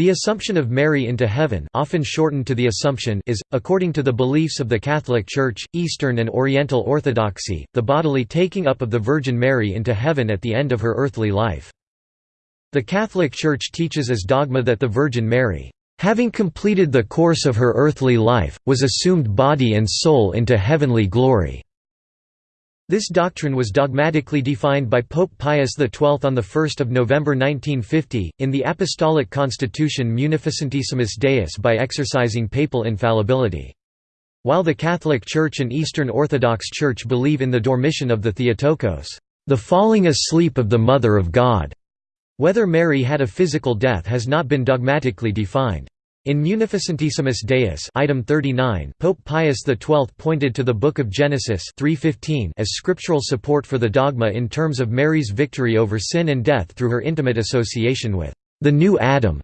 The Assumption of Mary into heaven often shortened to the Assumption is, according to the beliefs of the Catholic Church, Eastern and Oriental Orthodoxy, the bodily taking up of the Virgin Mary into heaven at the end of her earthly life. The Catholic Church teaches as dogma that the Virgin Mary, having completed the course of her earthly life, was assumed body and soul into heavenly glory. This doctrine was dogmatically defined by Pope Pius XII on 1 November 1950, in the Apostolic Constitution Munificentissimus Deus by exercising papal infallibility. While the Catholic Church and Eastern Orthodox Church believe in the dormition of the Theotokos, the falling asleep of the Mother of God, whether Mary had a physical death has not been dogmatically defined. In Munificentissimus Deus item 39, Pope Pius XII pointed to the Book of Genesis 3:15 as scriptural support for the dogma in terms of Mary's victory over sin and death through her intimate association with the new Adam,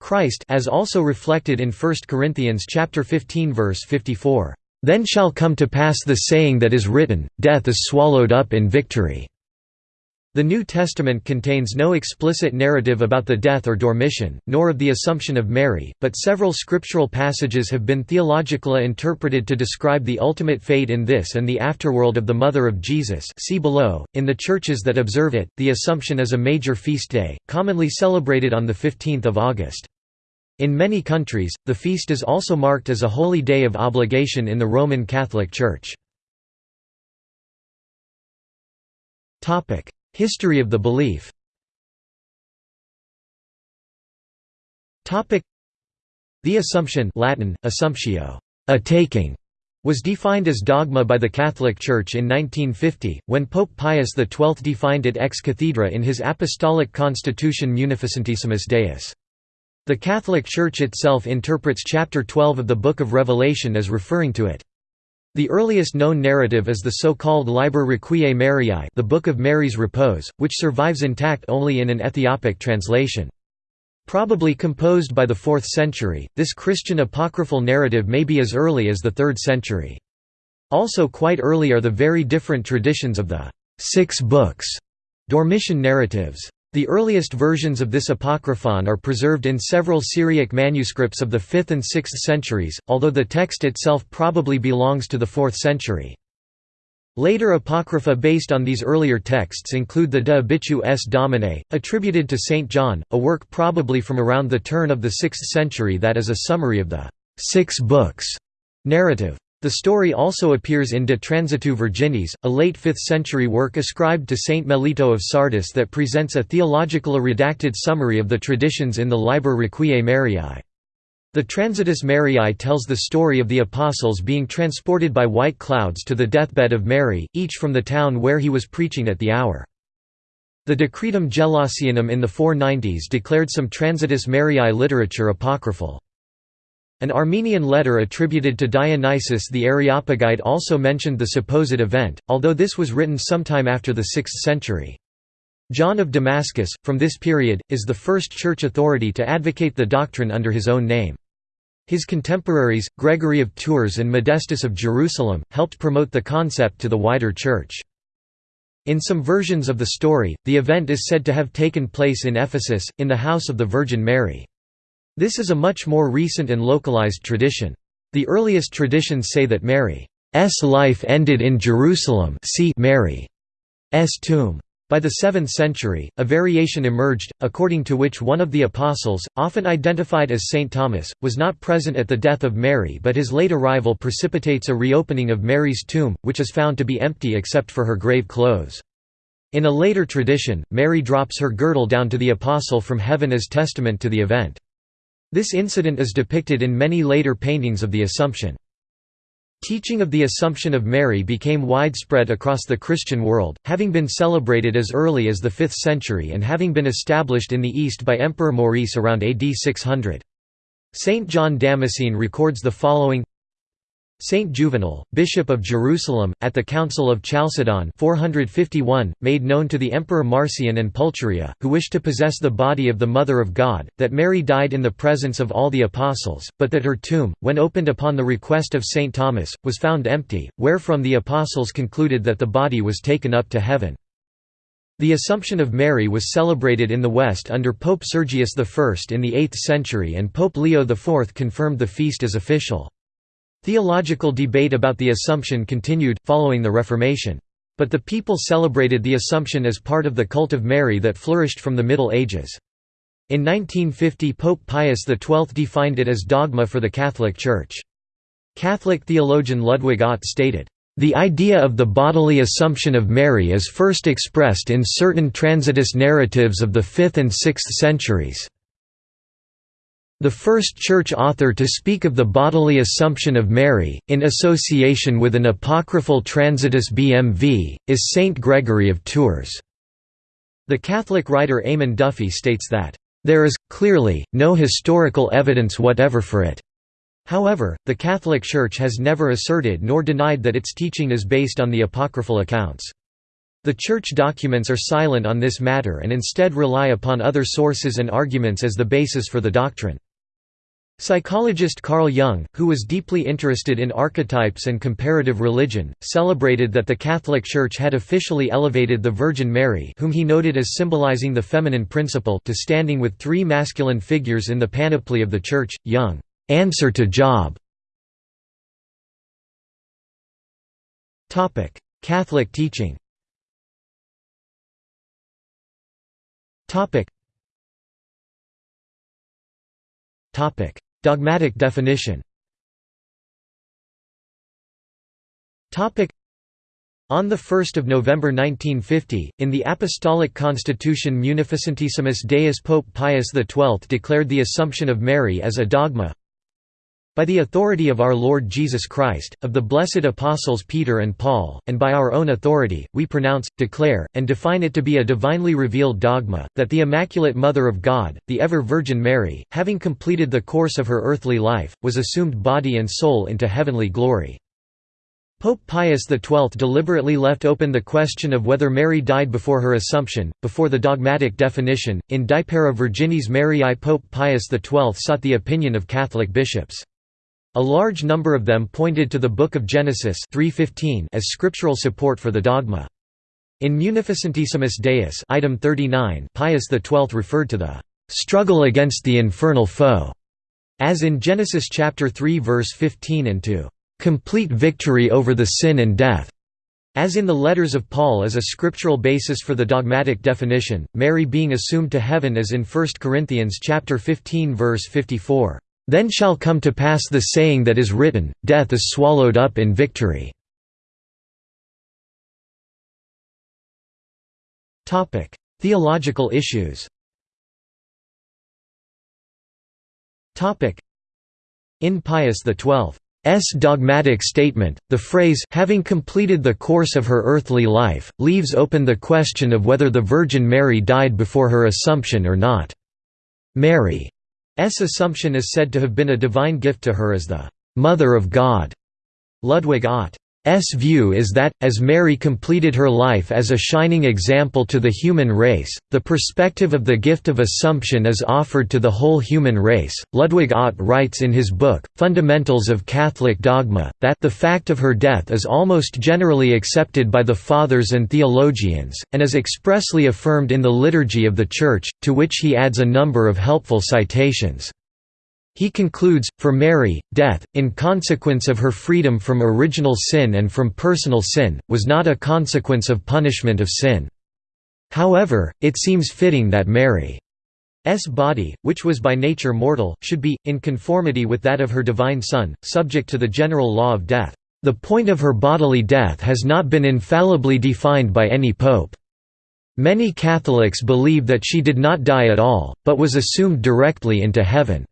Christ, as also reflected in 1 Corinthians chapter 15 verse 54. Then shall come to pass the saying that is written, Death is swallowed up in victory. The New Testament contains no explicit narrative about the death or dormition, nor of the Assumption of Mary, but several scriptural passages have been theologically interpreted to describe the ultimate fate in this and the afterworld of the Mother of Jesus see below. .In the churches that observe it, the Assumption is a major feast day, commonly celebrated on 15 August. In many countries, the feast is also marked as a holy day of obligation in the Roman Catholic Church. History of the belief The Assumption Latin, assumptio, a taking, was defined as dogma by the Catholic Church in 1950, when Pope Pius XII defined it ex cathedra in his Apostolic Constitution Munificentissimus Deus. The Catholic Church itself interprets chapter 12 of the Book of Revelation as referring to it. The earliest known narrative is the so-called Liber Requiae Mariae the Book of Mary's Repose, which survives intact only in an Ethiopic translation. Probably composed by the 4th century, this Christian apocryphal narrative may be as early as the 3rd century. Also quite early are the very different traditions of the Six Books Dormition narratives. The earliest versions of this apocryphon are preserved in several Syriac manuscripts of the 5th and 6th centuries, although the text itself probably belongs to the 4th century. Later apocrypha based on these earlier texts include the De Obitu S Dominae, attributed to St. John, a work probably from around the turn of the 6th century that is a summary of the Six Books narrative. The story also appears in De Transitu Virginis, a late 5th-century work ascribed to Saint Melito of Sardis that presents a theological redacted summary of the traditions in the Liber Requiae Mariae. The Transitus Mariae tells the story of the Apostles being transported by white clouds to the deathbed of Mary, each from the town where he was preaching at the hour. The Decretum Gelasianum in the 490s declared some Transitus Mariae literature apocryphal. An Armenian letter attributed to Dionysius the Areopagite also mentioned the supposed event, although this was written sometime after the 6th century. John of Damascus, from this period, is the first church authority to advocate the doctrine under his own name. His contemporaries, Gregory of Tours and Modestus of Jerusalem, helped promote the concept to the wider church. In some versions of the story, the event is said to have taken place in Ephesus, in the house of the Virgin Mary. This is a much more recent and localized tradition. The earliest traditions say that Mary's life ended in Jerusalem see Mary's tomb. By the 7th century, a variation emerged, according to which one of the apostles, often identified as Saint Thomas, was not present at the death of Mary but his late arrival precipitates a reopening of Mary's tomb, which is found to be empty except for her grave clothes. In a later tradition, Mary drops her girdle down to the apostle from heaven as testament to the event. This incident is depicted in many later paintings of the Assumption. Teaching of the Assumption of Mary became widespread across the Christian world, having been celebrated as early as the 5th century and having been established in the East by Emperor Maurice around AD 600. Saint John Damascene records the following Saint Juvenal, Bishop of Jerusalem, at the Council of Chalcedon 451, made known to the Emperor Marcian and Pulcheria, who wished to possess the body of the Mother of God, that Mary died in the presence of all the Apostles, but that her tomb, when opened upon the request of Saint Thomas, was found empty, wherefrom the Apostles concluded that the body was taken up to heaven. The Assumption of Mary was celebrated in the West under Pope Sergius I in the 8th century and Pope Leo IV confirmed the feast as official. Theological debate about the Assumption continued, following the Reformation. But the people celebrated the Assumption as part of the cult of Mary that flourished from the Middle Ages. In 1950 Pope Pius XII defined it as dogma for the Catholic Church. Catholic theologian Ludwig Ott stated, the idea of the bodily Assumption of Mary is first expressed in certain transitus narratives of the 5th and 6th centuries. The first church author to speak of the bodily Assumption of Mary, in association with an apocryphal transitus BMV, is Saint Gregory of Tours. The Catholic writer Eamon Duffy states that, "...there is, clearly, no historical evidence whatever for it." However, the Catholic Church has never asserted nor denied that its teaching is based on the apocryphal accounts. The Church documents are silent on this matter and instead rely upon other sources and arguments as the basis for the doctrine. Psychologist Carl Jung, who was deeply interested in archetypes and comparative religion, celebrated that the Catholic Church had officially elevated the Virgin Mary whom he noted as symbolizing the feminine principle to standing with three masculine figures in the panoply of the Church. Jung. Answer to Job. Catholic teaching Dogmatic definition. On 1 November 1950, in the Apostolic Constitution Munificentissimus Deus Pope Pius XII declared the Assumption of Mary as a dogma by the authority of our Lord Jesus Christ, of the blessed apostles Peter and Paul, and by our own authority, we pronounce, declare, and define it to be a divinely revealed dogma, that the Immaculate Mother of God, the ever-Virgin Mary, having completed the course of her earthly life, was assumed body and soul into heavenly glory. Pope Pius XII deliberately left open the question of whether Mary died before her Assumption, before the dogmatic definition. In Deiparae Virginis Mariae Pope Pius XII sought the opinion of Catholic bishops. A large number of them pointed to the Book of Genesis 3:15 as scriptural support for the dogma. In Munificentissimus Deus item 39, Pius XII referred to the "struggle against the infernal foe", as in Genesis chapter 3 verse 15 and to "complete victory over the sin and death", as in the letters of Paul as a scriptural basis for the dogmatic definition, Mary being assumed to heaven as in 1 Corinthians chapter 15 verse 54. Then shall come to pass the saying that is written, Death is swallowed up in victory. Theological issues In Pius XII's dogmatic statement, the phrase having completed the course of her earthly life, leaves open the question of whether the Virgin Mary died before her Assumption or not. Mary assumption is said to have been a divine gift to her as the «Mother of God». Ludwig Ott S view is that, as Mary completed her life as a shining example to the human race, the perspective of the gift of Assumption is offered to the whole human race. Ludwig Ott writes in his book, Fundamentals of Catholic Dogma, that the fact of her death is almost generally accepted by the Fathers and theologians, and is expressly affirmed in the liturgy of the Church, to which he adds a number of helpful citations. He concludes, for Mary, death, in consequence of her freedom from original sin and from personal sin, was not a consequence of punishment of sin. However, it seems fitting that Mary's body, which was by nature mortal, should be, in conformity with that of her divine Son, subject to the general law of death. The point of her bodily death has not been infallibly defined by any pope. Many Catholics believe that she did not die at all, but was assumed directly into heaven.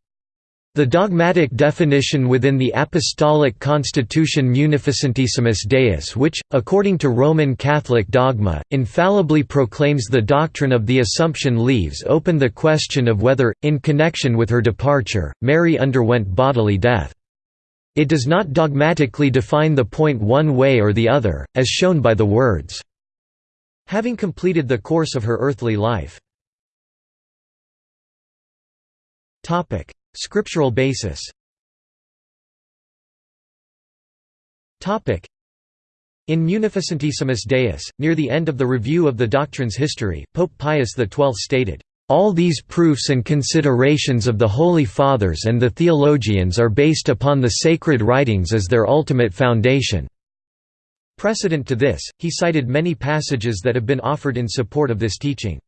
The dogmatic definition within the Apostolic Constitution Munificentissimus Deus which, according to Roman Catholic dogma, infallibly proclaims the doctrine of the Assumption leaves open the question of whether, in connection with her departure, Mary underwent bodily death. It does not dogmatically define the point one way or the other, as shown by the words, "...having completed the course of her earthly life." Scriptural basis In Munificentissimus Deus, near the end of the review of the doctrine's history, Pope Pius XII stated, "...all these proofs and considerations of the Holy Fathers and the theologians are based upon the sacred writings as their ultimate foundation." Precedent to this, he cited many passages that have been offered in support of this teaching.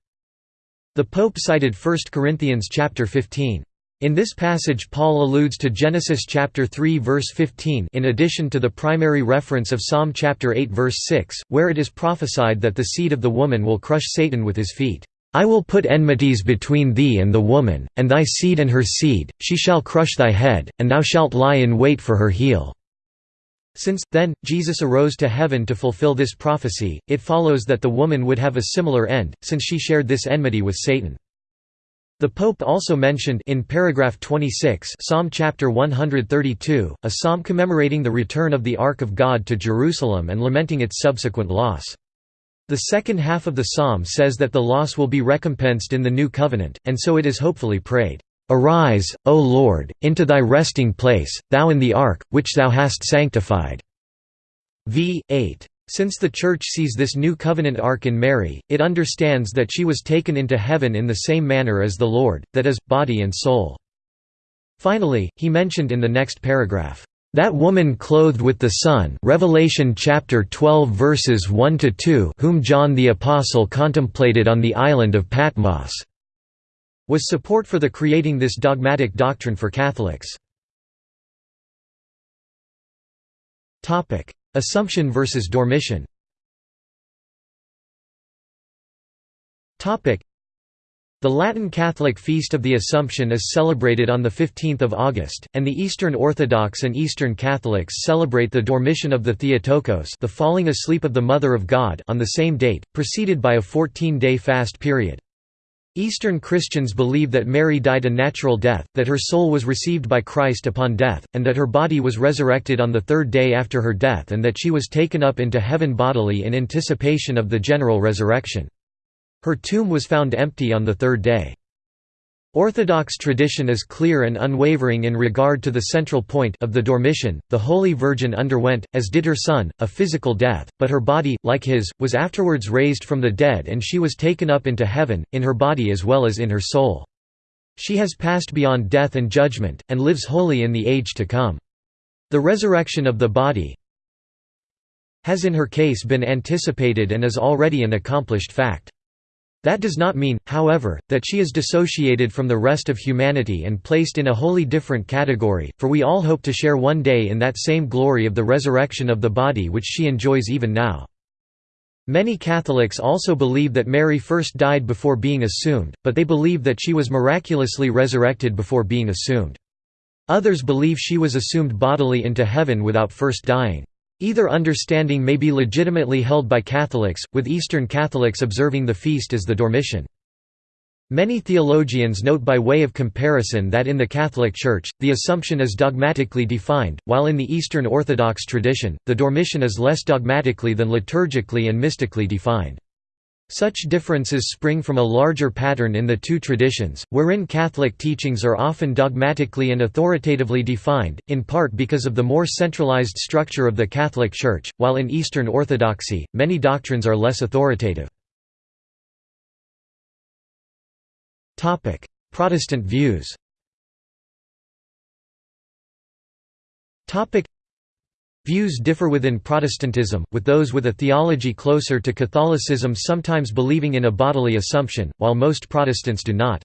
The Pope cited 1 Corinthians chapter 15. In this passage Paul alludes to Genesis chapter 3 verse 15 in addition to the primary reference of Psalm chapter 8 verse 6, where it is prophesied that the seed of the woman will crush Satan with his feet. I will put enmities between thee and the woman, and thy seed and her seed, she shall crush thy head, and thou shalt lie in wait for her heel." Since, then, Jesus arose to heaven to fulfill this prophecy, it follows that the woman would have a similar end, since she shared this enmity with Satan. The Pope also mentioned in paragraph 26 Psalm chapter 132, a psalm commemorating the return of the Ark of God to Jerusalem and lamenting its subsequent loss. The second half of the psalm says that the loss will be recompensed in the new covenant, and so it is hopefully prayed, "'Arise, O Lord, into thy resting place, thou in the ark, which thou hast sanctified' v. 8. Since the Church sees this new covenant ark in Mary, it understands that she was taken into heaven in the same manner as the Lord, that is, body and soul. Finally, he mentioned in the next paragraph, "...that woman clothed with the sun Revelation chapter 12 verses 1 to 2 whom John the Apostle contemplated on the island of Patmos." was support for the creating this dogmatic doctrine for Catholics. Assumption versus Dormition The Latin Catholic Feast of the Assumption is celebrated on 15 August, and the Eastern Orthodox and Eastern Catholics celebrate the Dormition of the Theotokos the falling asleep of the Mother of God on the same date, preceded by a 14-day fast period. Eastern Christians believe that Mary died a natural death, that her soul was received by Christ upon death, and that her body was resurrected on the third day after her death and that she was taken up into heaven bodily in anticipation of the general resurrection. Her tomb was found empty on the third day. Orthodox tradition is clear and unwavering in regard to the central point of the Dormition. The Holy Virgin underwent, as did her son, a physical death, but her body, like his, was afterwards raised from the dead and she was taken up into heaven, in her body as well as in her soul. She has passed beyond death and judgment, and lives wholly in the age to come. The resurrection of the body has in her case been anticipated and is already an accomplished fact. That does not mean, however, that she is dissociated from the rest of humanity and placed in a wholly different category, for we all hope to share one day in that same glory of the resurrection of the body which she enjoys even now. Many Catholics also believe that Mary first died before being assumed, but they believe that she was miraculously resurrected before being assumed. Others believe she was assumed bodily into heaven without first dying. Either understanding may be legitimately held by Catholics, with Eastern Catholics observing the feast as the Dormition. Many theologians note by way of comparison that in the Catholic Church, the Assumption is dogmatically defined, while in the Eastern Orthodox tradition, the Dormition is less dogmatically than liturgically and mystically defined. Such differences spring from a larger pattern in the two traditions, wherein Catholic teachings are often dogmatically and authoritatively defined, in part because of the more centralized structure of the Catholic Church, while in Eastern Orthodoxy, many doctrines are less authoritative. Protestant views Views differ within Protestantism, with those with a theology closer to Catholicism sometimes believing in a bodily assumption, while most Protestants do not.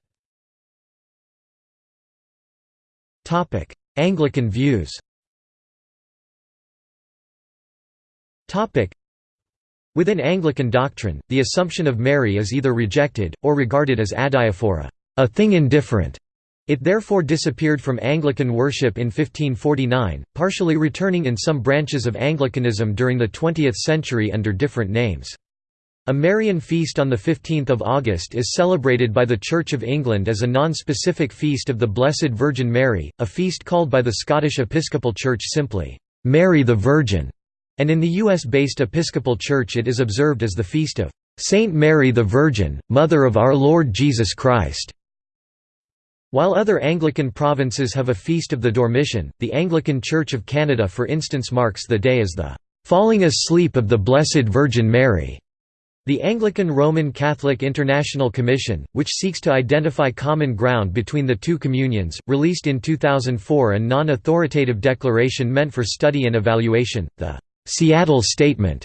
Anglican views Within Anglican doctrine, the Assumption of Mary is either rejected, or regarded as adiaphora a thing indifferent", it therefore disappeared from Anglican worship in 1549, partially returning in some branches of Anglicanism during the 20th century under different names. A Marian feast on 15 August is celebrated by the Church of England as a non-specific feast of the Blessed Virgin Mary, a feast called by the Scottish Episcopal Church simply, "'Mary the Virgin", and in the US-based Episcopal Church it is observed as the feast of "'Saint Mary the Virgin, Mother of our Lord Jesus Christ' While other Anglican provinces have a feast of the Dormition, the Anglican Church of Canada for instance marks the day as the "'Falling Asleep of the Blessed Virgin Mary' The Anglican Roman Catholic International Commission, which seeks to identify common ground between the two communions, released in 2004 a non-authoritative declaration meant for study and evaluation, the Seattle Statement.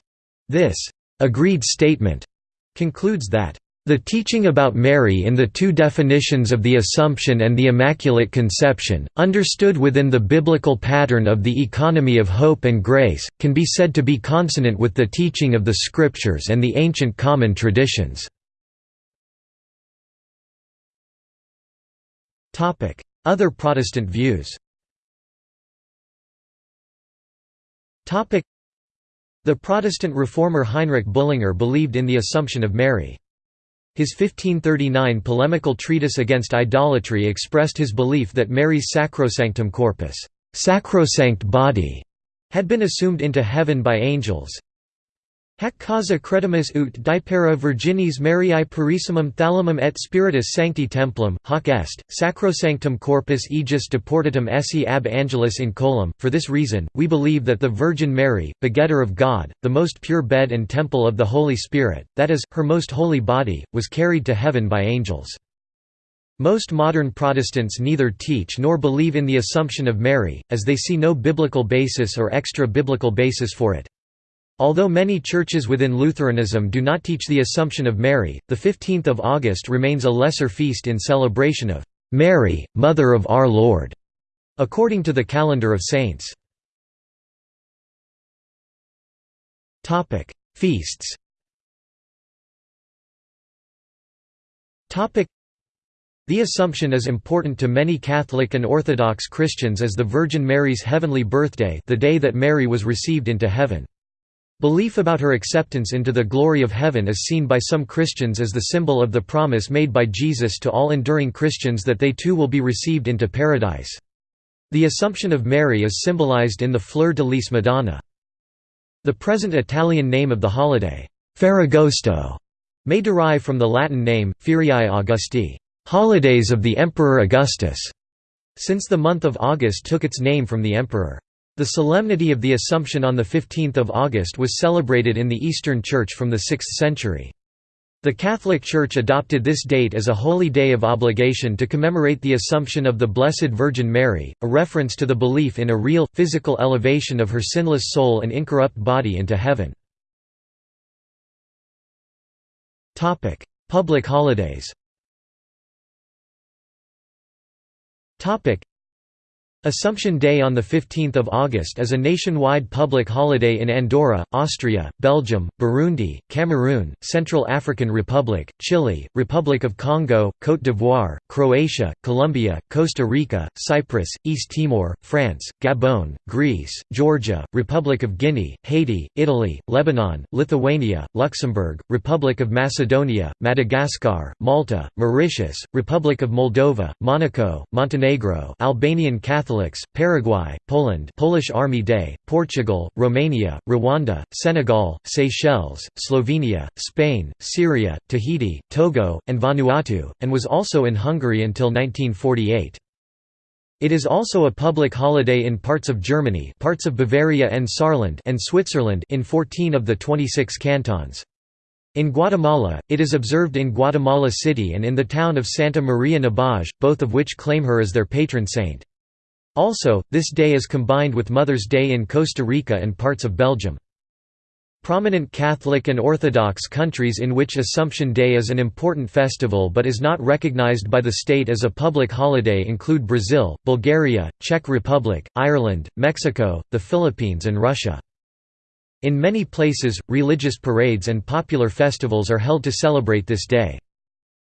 This agreed statement concludes that the teaching about Mary in the two definitions of the Assumption and the Immaculate Conception, understood within the biblical pattern of the economy of hope and grace, can be said to be consonant with the teaching of the Scriptures and the ancient common traditions. Other Protestant views The Protestant reformer Heinrich Bullinger believed in the Assumption of Mary. His 1539 polemical treatise against idolatry expressed his belief that Mary's sacrosanctum corpus sacrosanct body", had been assumed into heaven by angels, Hac causa credimus ut Deiparae Virginis Mariae purissimum thalamum et spiritus sancti templum, hoc est, sacrosanctum corpus aegis deportatum esse ab angelis in coelum. For this reason, we believe that the Virgin Mary, begetter of God, the most pure bed and temple of the Holy Spirit, that is, her most holy body, was carried to heaven by angels. Most modern Protestants neither teach nor believe in the Assumption of Mary, as they see no biblical basis or extra-biblical basis for it. Although many churches within Lutheranism do not teach the Assumption of Mary, the 15th of August remains a lesser feast in celebration of Mary, Mother of Our Lord, according to the calendar of saints. Topic: Feasts. Topic: The Assumption is important to many Catholic and Orthodox Christians as the Virgin Mary's heavenly birthday, the day that Mary was received into heaven. Belief about her acceptance into the glory of heaven is seen by some Christians as the symbol of the promise made by Jesus to all enduring Christians that they too will be received into paradise. The Assumption of Mary is symbolized in the Fleur de Lis Madonna. The present Italian name of the holiday, Ferragosto, may derive from the Latin name, Feriae Augusti, holidays of the Emperor Augustus, since the month of August took its name from the emperor. The solemnity of the Assumption on 15 August was celebrated in the Eastern Church from the 6th century. The Catholic Church adopted this date as a holy day of obligation to commemorate the Assumption of the Blessed Virgin Mary, a reference to the belief in a real, physical elevation of her sinless soul and incorrupt body into heaven. Public holidays Assumption Day on 15 August is a nationwide public holiday in Andorra, Austria, Belgium, Burundi, Cameroon, Central African Republic, Chile, Republic of Congo, Côte d'Ivoire, Croatia, Colombia, Costa Rica, Cyprus, East Timor, France, Gabon, Greece, Georgia, Republic of Guinea, Haiti, Italy, Lebanon, Lithuania, Luxembourg, Republic of Macedonia, Madagascar, Malta, Mauritius, Republic of Moldova, Monaco, Montenegro Albanian Catholic Paraguay, Poland Polish Army Day, Portugal, Romania, Rwanda, Senegal, Seychelles, Slovenia, Spain, Syria, Tahiti, Togo, and Vanuatu, and was also in Hungary until 1948. It is also a public holiday in parts of Germany parts of Bavaria and Saarland and Switzerland in 14 of the 26 cantons. In Guatemala, it is observed in Guatemala City and in the town of Santa Maria Nebaj, both of which claim her as their patron saint. Also, this day is combined with Mother's Day in Costa Rica and parts of Belgium. Prominent Catholic and Orthodox countries in which Assumption Day is an important festival but is not recognized by the state as a public holiday include Brazil, Bulgaria, Czech Republic, Ireland, Mexico, the Philippines and Russia. In many places, religious parades and popular festivals are held to celebrate this day.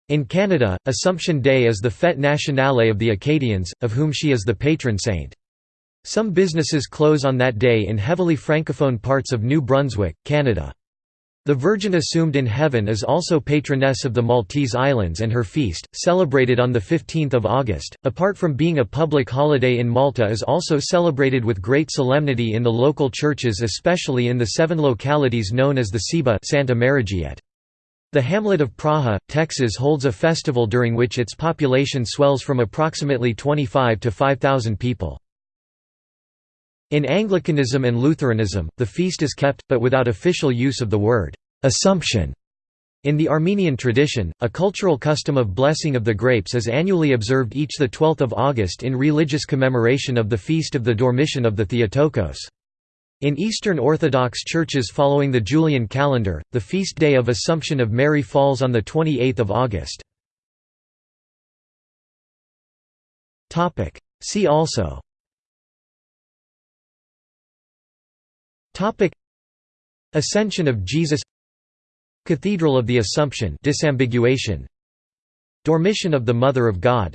In Canada, Assumption Day is the fête nationale of the Acadians, of whom she is the patron saint. Some businesses close on that day in heavily francophone parts of New Brunswick, Canada. The Virgin Assumed in Heaven is also patroness of the Maltese Islands and her feast, celebrated on 15 August, apart from being a public holiday in Malta is also celebrated with great solemnity in the local churches especially in the seven localities known as the Ciba Santa Marijiet. The hamlet of Praha, Texas holds a festival during which its population swells from approximately 25 to 5,000 people. In Anglicanism and Lutheranism, the feast is kept, but without official use of the word «Assumption». In the Armenian tradition, a cultural custom of blessing of the grapes is annually observed each 12 August in religious commemoration of the feast of the Dormition of the Theotokos. In Eastern Orthodox churches following the Julian calendar, the feast day of Assumption of Mary falls on 28 August. See also. Ascension of Jesus. Cathedral of the Assumption disambiguation. Dormition of the Mother of God.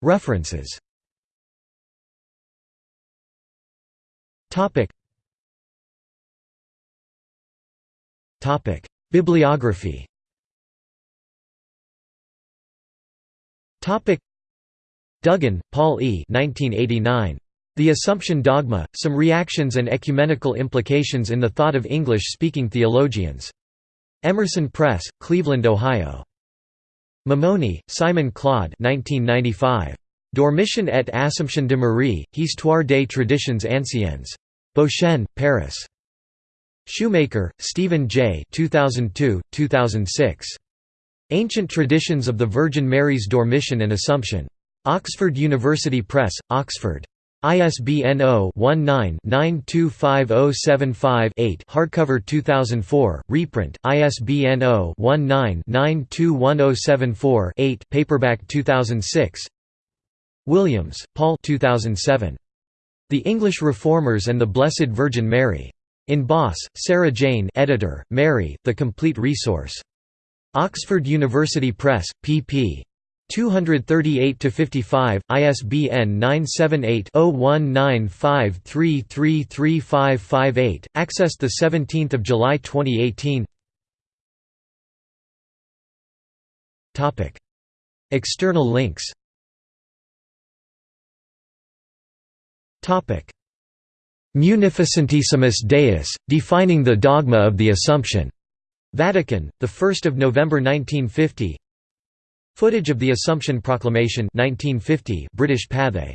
References Topic Topic Bibliography Topic Duggan, Paul E. 1989. The Assumption Dogma, Some Reactions and Ecumenical Implications in the Thought of English-Speaking Theologians. Emerson Press, Cleveland, Ohio. Mimouni, Simon Claude 1995. Dormition et Assumption de Marie, Histoire des traditions anciennes. Beauchesne, Paris. Shoemaker, Stephen J. 2002, 2006. Ancient Traditions of the Virgin Mary's Dormition and Assumption. Oxford University Press, Oxford. ISBN 0-19-925075-8 hardcover 2004, reprint, ISBN 0-19-921074-8 paperback 2006 Williams, Paul 2007. The English Reformers and the Blessed Virgin Mary. In Boss, Sarah Jane editor, Mary, The Complete Resource. Oxford University Press, pp. 238–55, ISBN 978-0195333558, accessed 17 July 2018 External links Munificentissimus Deus, defining the dogma of the Assumption. Vatican, 1 November 1950 Footage of the Assumption Proclamation 1950 British Pathé